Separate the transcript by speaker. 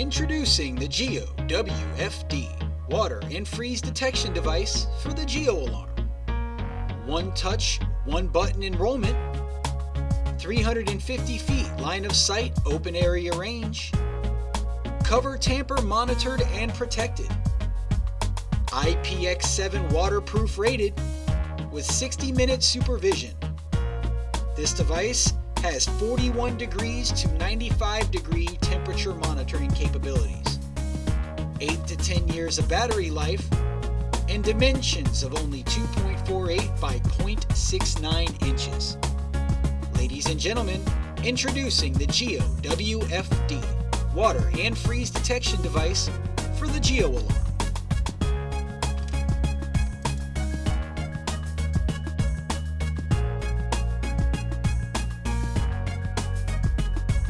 Speaker 1: Introducing the Geo WFD water and freeze detection device for the Geo Alarm. One touch, one button enrollment, 350 feet line of sight open area range, cover tamper monitored and protected, IPX7 waterproof rated with 60 minute supervision. This device has 41 degrees to 95 degree monitoring capabilities, 8 to 10 years of battery life, and dimensions of only 2.48 by 0.69 inches. Ladies and gentlemen, introducing the Geo WFD water and freeze detection device for the Geo Alarm.